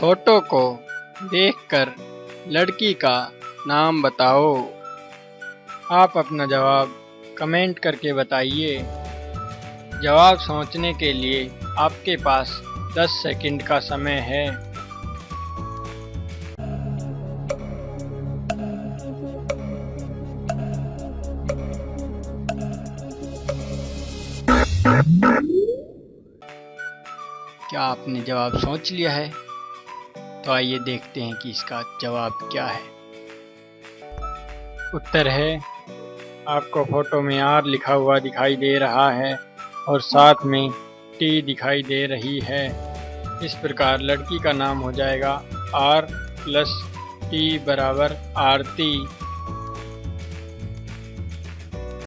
Photo को देखकर लड़की का नाम बताओ। आप अपना जवाब कमेंट करके बताइए। जवाब सोचने के लिए आपके पास 10 सेकंड का समय है। क्या आपने जवाब सोच लिया है? तो आइए देखते हैं कि इसका जवाब क्या है। उत्तर है, आपको फ़ोटो में आर लिखा हुआ दिखाई दे रहा है और साथ में टी दिखाई दे रही है। इस प्रकार लड़की का नाम हो जाएगा आर प्लस टी बराबर आरती